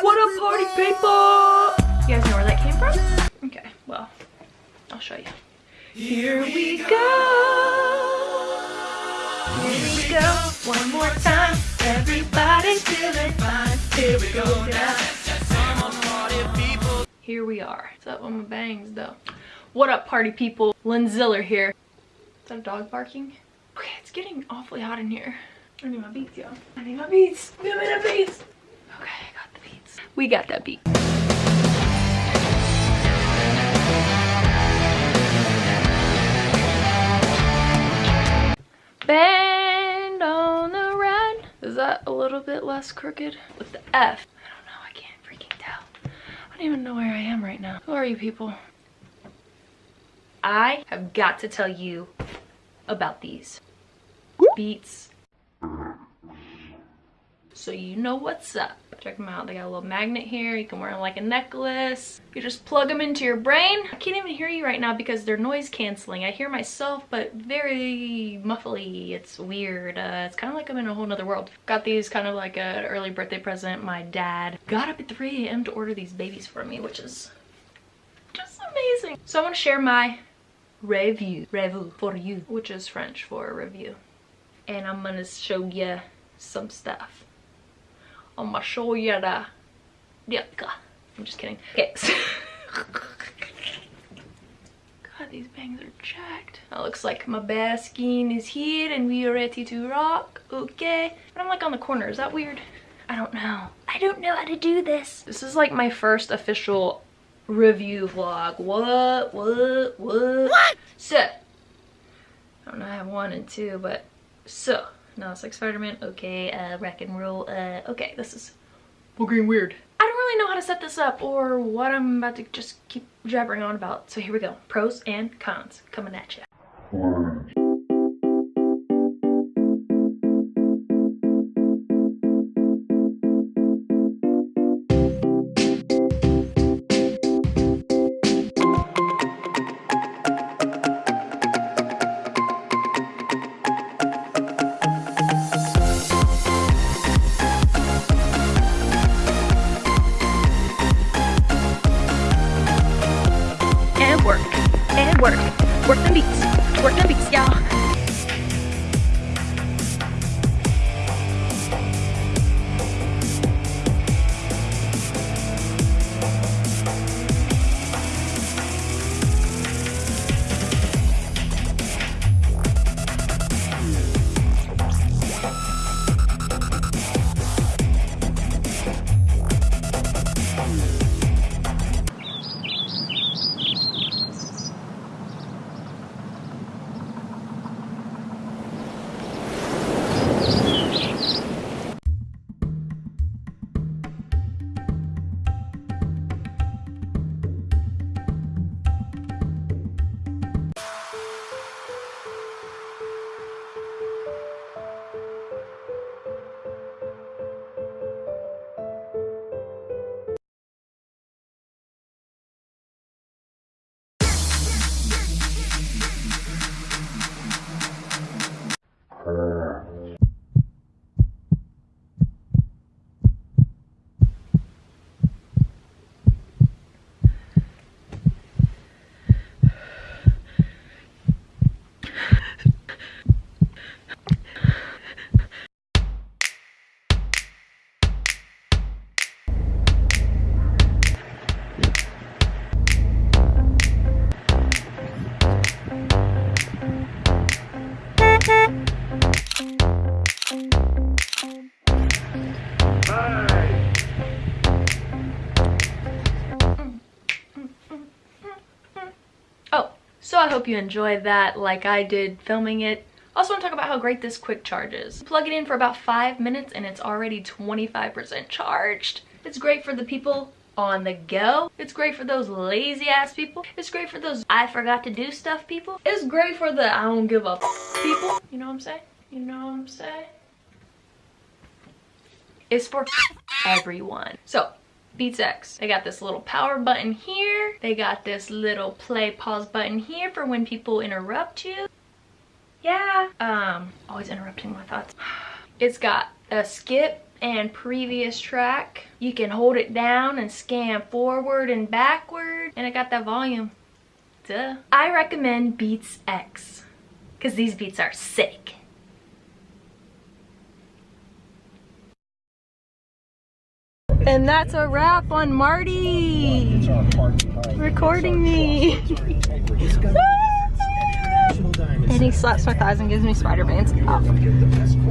What up, party people? You guys know where that came from? Okay, well, I'll show you. Here we go. Here we go. One more time. Everybody's feeling fine. Here we go now. Here we are. What's up with my bangs though? What up party people? Lynn Ziller here. Is that a dog barking? Okay, it's getting awfully hot in here. I need my beats, y'all. I need my beats. Give me the beats. Okay, I got the beats. We got that beat. Bend on the run. Is that a little bit less crooked? With the F. I don't know, I can't freaking tell. I don't even know where I am right now. Who are you people? I have got to tell you about these beats so you know what's up check them out. They got a little magnet here. You can wear them like a necklace. You just plug them into your brain. I can't even hear you right now because they're noise canceling. I hear myself but very muffly. It's weird. Uh, it's kind of like i'm in a whole nother world. Got these kind of like an early birthday present. My dad got up at 3 a.m to order these babies for me which is just amazing. So i want to share my review review for you which is french for review. And i'm gonna show you some stuff show you the yeah i'm just kidding. Okay. God these bangs are jacked. That looks like my basking is here and we are ready to rock. Okay. But i'm like on the corner. Is that weird? I don't know. I don't know how to do this. This is like my first official review vlog. What? What? What? What? So, I don't know, I have one and two, but so, now it's like Spider-Man, okay, uh, wreck and roll, uh, okay, this is fucking weird. I don't really know how to set this up or what I'm about to just keep jabbering on about. So here we go. Pros and cons coming at you. Work the beats. Work the beats, y'all. her So I hope you enjoyed that like I did filming it. Also want to talk about how great this quick charge is. Plug it in for about five minutes and it's already 25% charged. It's great for the people on the go. It's great for those lazy ass people. It's great for those I forgot to do stuff people. It's great for the I don't give up people. You know what I'm saying? You know what I'm saying? It's for everyone. So Beats X. They got this little power button here. They got this little play pause button here for when people interrupt you. Yeah. Um, always interrupting my thoughts. It's got a skip and previous track. You can hold it down and scan forward and backward. And I got that volume. Duh. I recommend Beats X because these beats are sick. And that's a wrap on Marty recording me. and he slaps my thighs and gives me spider bands. Oh.